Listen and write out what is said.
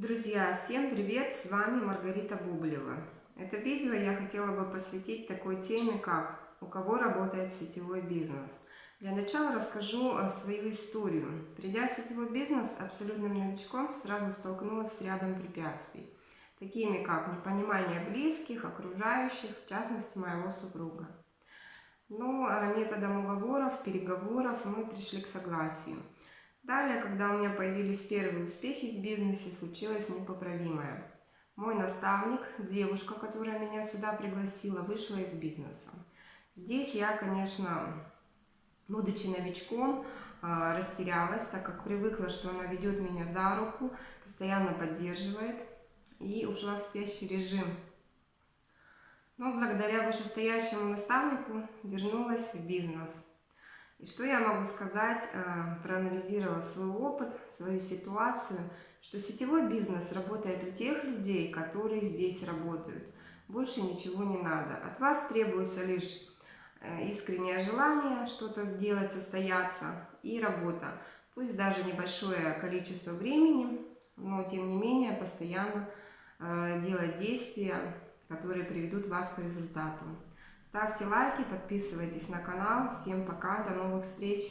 Друзья, всем привет! С вами Маргарита Бублева. Это видео я хотела бы посвятить такой теме, как «У кого работает сетевой бизнес?». Для начала расскажу э, свою историю. Придя в сетевой бизнес, абсолютным новичком сразу столкнулась с рядом препятствий, такими как непонимание близких, окружающих, в частности моего супруга. Но э, методом уговоров, переговоров мы пришли к согласию – Далее, когда у меня появились первые успехи в бизнесе, случилось непоправимое. Мой наставник, девушка, которая меня сюда пригласила, вышла из бизнеса. Здесь я, конечно, будучи новичком, а, растерялась, так как привыкла, что она ведет меня за руку, постоянно поддерживает и ушла в спящий режим. Но благодаря вышестоящему наставнику вернулась в бизнес – и что я могу сказать, э, проанализировав свой опыт, свою ситуацию, что сетевой бизнес работает у тех людей, которые здесь работают. Больше ничего не надо. От вас требуется лишь э, искреннее желание что-то сделать, состояться и работа. Пусть даже небольшое количество времени, но тем не менее постоянно э, делать действия, которые приведут вас к результату. Ставьте лайки, подписывайтесь на канал. Всем пока, до новых встреч!